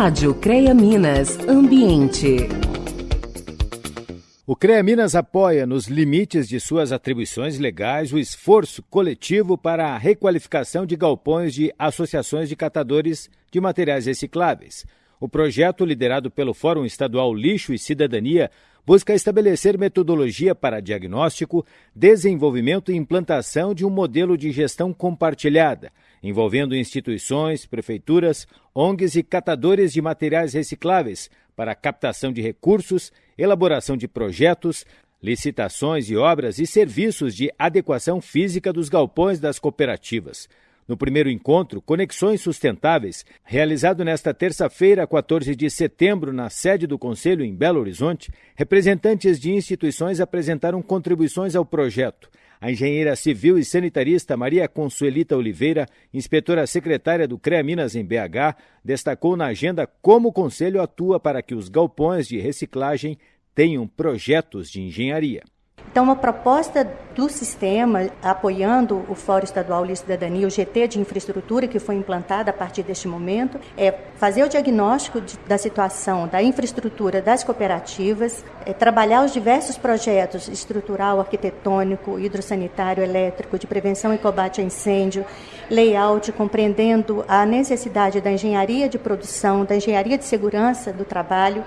Rádio CREA Minas Ambiente. O CREA Minas apoia, nos limites de suas atribuições legais, o esforço coletivo para a requalificação de galpões de associações de catadores de materiais recicláveis. O projeto, liderado pelo Fórum Estadual Lixo e Cidadania, busca estabelecer metodologia para diagnóstico, desenvolvimento e implantação de um modelo de gestão compartilhada, envolvendo instituições, prefeituras, ONGs e catadores de materiais recicláveis para captação de recursos, elaboração de projetos, licitações e obras e serviços de adequação física dos galpões das cooperativas. No primeiro encontro, Conexões Sustentáveis, realizado nesta terça-feira, 14 de setembro, na sede do Conselho em Belo Horizonte, representantes de instituições apresentaram contribuições ao projeto. A engenheira civil e sanitarista Maria Consuelita Oliveira, inspetora secretária do CREA Minas em BH, destacou na agenda como o Conselho atua para que os galpões de reciclagem tenham projetos de engenharia. Então, a proposta do sistema, apoiando o Fórum Estadual de Cidadania, o GT de Infraestrutura, que foi implantado a partir deste momento, é fazer o diagnóstico de, da situação da infraestrutura das cooperativas, é trabalhar os diversos projetos estrutural, arquitetônico, hidrossanitário, elétrico, de prevenção e combate a incêndio, layout, compreendendo a necessidade da engenharia de produção, da engenharia de segurança do trabalho,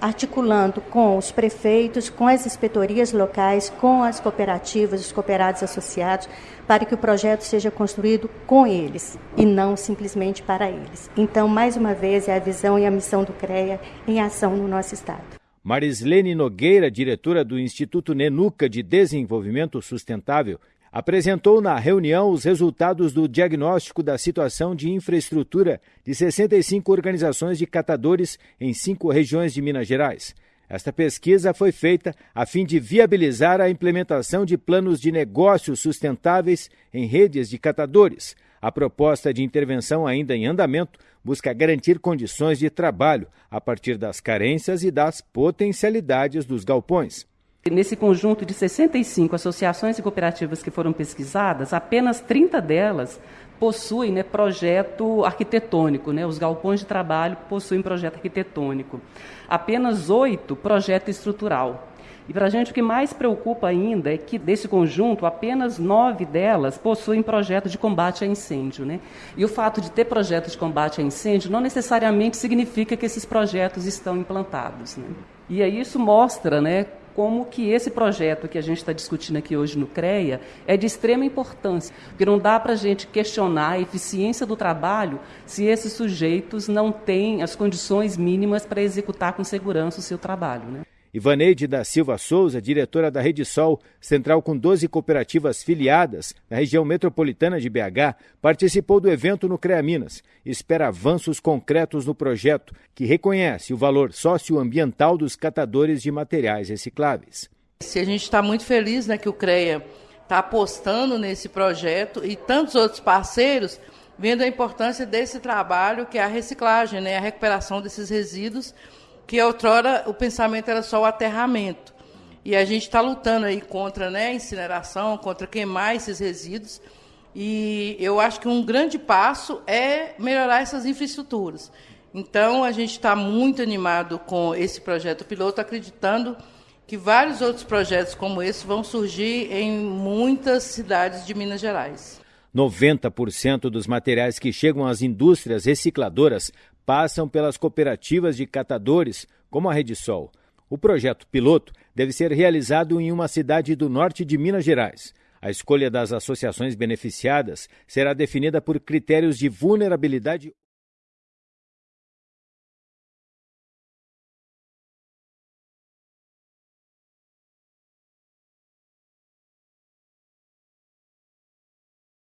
articulando com os prefeitos, com as inspetorias locais, com as cooperativas, os cooperados associados, para que o projeto seja construído com eles e não simplesmente para eles. Então, mais uma vez, é a visão e a missão do CREA em ação no nosso Estado. Marislene Nogueira, diretora do Instituto Nenuca de Desenvolvimento Sustentável apresentou na reunião os resultados do diagnóstico da situação de infraestrutura de 65 organizações de catadores em cinco regiões de Minas Gerais. Esta pesquisa foi feita a fim de viabilizar a implementação de planos de negócios sustentáveis em redes de catadores. A proposta de intervenção, ainda em andamento, busca garantir condições de trabalho a partir das carências e das potencialidades dos galpões. Nesse conjunto de 65 associações e cooperativas que foram pesquisadas, apenas 30 delas possuem né, projeto arquitetônico, né, os galpões de trabalho possuem projeto arquitetônico. Apenas oito projeto estrutural. E para a gente o que mais preocupa ainda é que desse conjunto, apenas nove delas possuem projeto de combate a incêndio. Né? E o fato de ter projeto de combate a incêndio não necessariamente significa que esses projetos estão implantados. Né? E aí isso mostra né, como que esse projeto que a gente está discutindo aqui hoje no CREA é de extrema importância, porque não dá para a gente questionar a eficiência do trabalho se esses sujeitos não têm as condições mínimas para executar com segurança o seu trabalho. Né? Ivaneide da Silva Souza, diretora da Rede Sol, central com 12 cooperativas filiadas na região metropolitana de BH, participou do evento no CREA Minas espera avanços concretos no projeto, que reconhece o valor socioambiental dos catadores de materiais recicláveis. Se a gente está muito feliz né, que o CREA está apostando nesse projeto e tantos outros parceiros vendo a importância desse trabalho que é a reciclagem, né, a recuperação desses resíduos que outrora o pensamento era só o aterramento. E a gente está lutando aí contra né, incineração, contra queimar esses resíduos. E eu acho que um grande passo é melhorar essas infraestruturas. Então, a gente está muito animado com esse projeto piloto, acreditando que vários outros projetos como esse vão surgir em muitas cidades de Minas Gerais. 90% dos materiais que chegam às indústrias recicladoras passam pelas cooperativas de catadores, como a Rede Sol. O projeto piloto deve ser realizado em uma cidade do norte de Minas Gerais. A escolha das associações beneficiadas será definida por critérios de vulnerabilidade